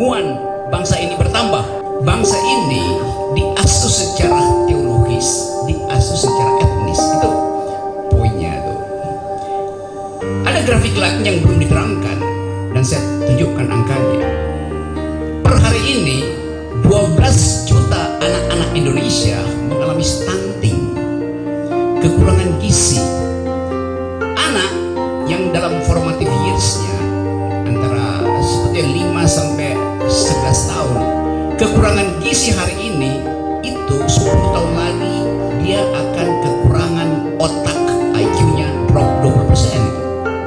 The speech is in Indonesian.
kekumuan bangsa ini bertambah. Bangsa ini diasuh secara teologis, diasuh secara etnis. Itu poinnya tuh. Ada grafik lain yang belum diterangkan dan saya tunjukkan angkanya. Per hari ini 12 juta anak-anak Indonesia mengalami stunting, kekurangan gizi. Anak yang dalam formative years-nya antara seperti 5 sampai 11 tahun. Kekurangan gizi hari ini itu 10 tahun lagi dia akan kekurangan otak IQ-nya 20%